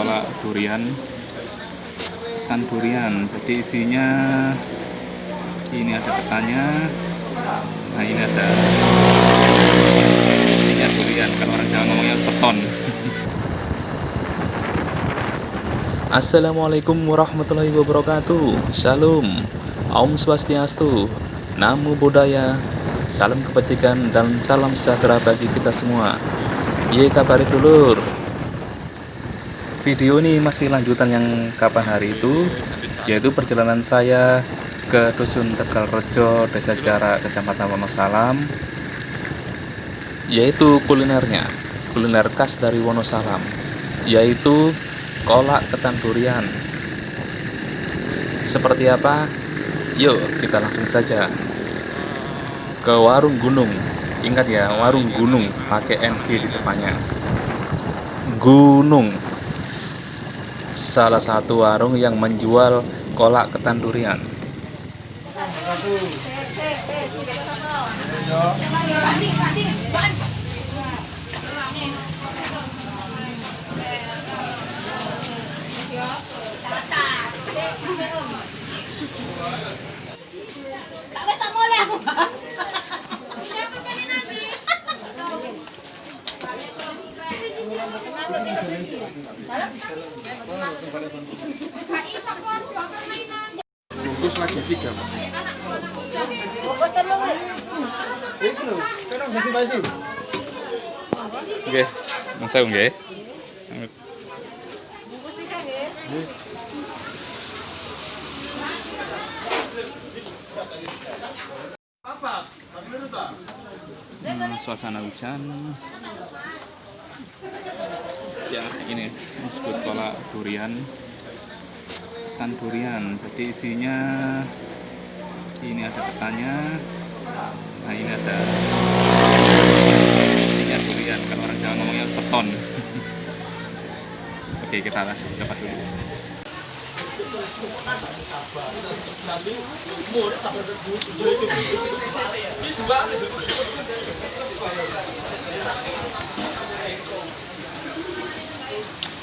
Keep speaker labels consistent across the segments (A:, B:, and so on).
A: kolak durian. Ikan durian jadi isinya ini ada ketannya nah ini ada isinya durian kalau orang Jawa ngomongnya beton
B: Assalamualaikum warahmatullahi wabarakatuh. Shalom Om Swastiastu Namo Buddhaya. Salam kebajikan dan salam sejahtera bagi kita semua. Ye kabar dulur Video ini masih lanjutan yang kapan hari itu
A: Yaitu
B: perjalanan saya ke Dusun Tegal Rejo, Desa Jarak, Kecamatan Wonosalam Yaitu kulinernya Kuliner khas dari Wonosalam Yaitu kolak ketan durian. Seperti apa? Yuk kita langsung saja ke warung gunung. Ingat ya
A: warung gunung pakai NG di depannya.
B: Gunung salah satu warung yang menjual kolak ketan durian
A: bungkus lagi tiga Pak. Oke, masa? Hmm, suasana hujan. Ya, ini disebut kolak durian. Ikan durian. Jadi isinya ini ada ketannya. Nah, ini ada isinya durian. Kalau orang Jawa ngomongnya beton. Oke, kita coba dulu.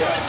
A: Yeah.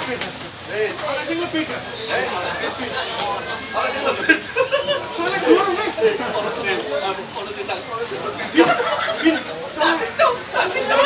A: fingerprinter. 네, 하나 fingerprinter. 네, 하나 fingerprinter. 손에 그거를 왜? 네, 어른들 딱, 어른들 딱. 빈, 빈. 안 된다, 안 된다.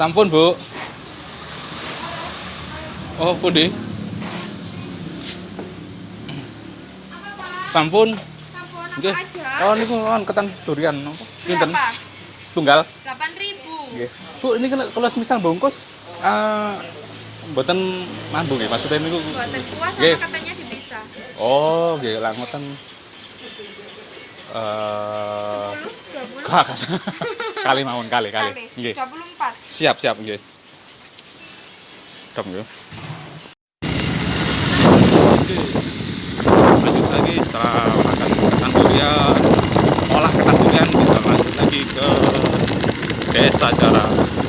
A: Sampun, Bu. Oh, pundi? Sampun.
C: Sampun Nggih. apa aja? Oh
A: niku lawan ketan durian napa? Pinten? Setunggal.
C: 8000. Nggih.
A: Bu, ini kalau semisal bungkus eh mboten mambung ya maksudnya niku. Kuah
C: Nggih. sama katanya dipisah.
A: Oh, nggih lah ngoten. Eh
C: 10, 20, Kak,
A: kali mawon kali kali. kali. Nggih.
C: 24.
A: Siap, siap, nggih. Dom nggih. Lanjut lagi setelah makan ketan durian, olah ketan durian kita lanjut lagi ke desa cara.